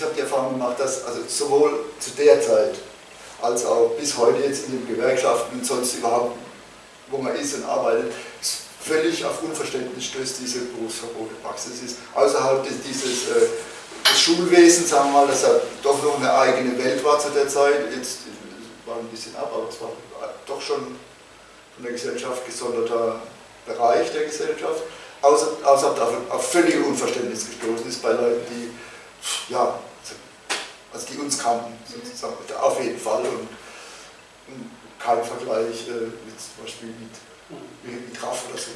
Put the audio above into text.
ich habe die Erfahrung gemacht, dass also sowohl zu der Zeit als auch bis heute jetzt in den Gewerkschaften und sonst überhaupt, wo man ist und arbeitet, völlig auf Unverständnis stößt diese Berufsverbotepraxis ist. Außerhalb des, dieses äh, des Schulwesens, sagen wir mal, dass er doch noch eine eigene Welt war zu der Zeit, jetzt war ein bisschen ab, aber es war doch schon von der Gesellschaft gesonderter Bereich der Gesellschaft, außer, außer davon auf völlige Unverständnis gestoßen ist bei Leuten, die, ja, also die uns kannten, sozusagen, auf jeden Fall und, und kein Vergleich äh, mit zum Beispiel mit, mit Raff oder so.